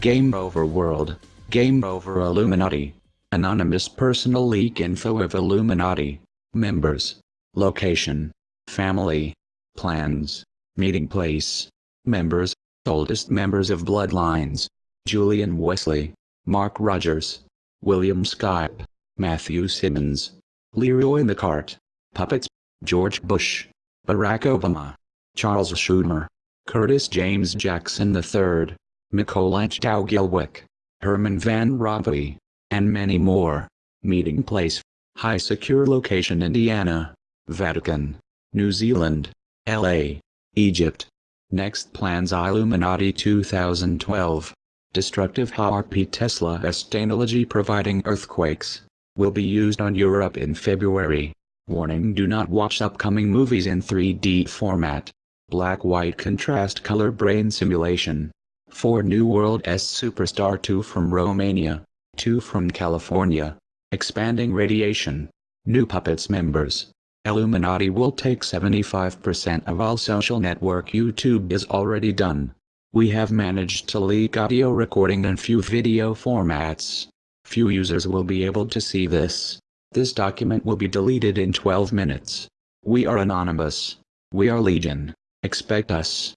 Game over world. Game over Illuminati. Anonymous personal leak info of Illuminati. Members. Location. Family. Plans. Meeting place. Members. Oldest members of Bloodlines. Julian Wesley. Mark Rogers. William Skype. Matthew Simmons. Leroy McCart. Puppets. George Bush. Barack Obama. Charles Schumer. Curtis James Jackson III. Mikołaj Gilwick. Herman Van Rompuy. And many more. Meeting place. High secure location Indiana. Vatican. New Zealand. LA. Egypt. Next plans Illuminati 2012. Destructive HAARP Tesla S technology providing earthquakes. Will be used on Europe in February. Warning do not watch upcoming movies in 3D format. Black-white contrast color brain simulation. 4 New World S Superstar 2 from Romania. 2 from California. Expanding radiation. New Puppets members. Illuminati will take 75% of all social network YouTube is already done. We have managed to leak audio recording and few video formats. Few users will be able to see this. This document will be deleted in 12 minutes. We are anonymous. We are Legion. Expect us.